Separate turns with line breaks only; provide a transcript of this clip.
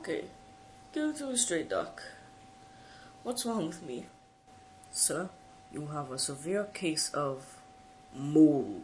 Okay, go to a straight, Doc. What's wrong with me?
Sir, you have a severe case of mold.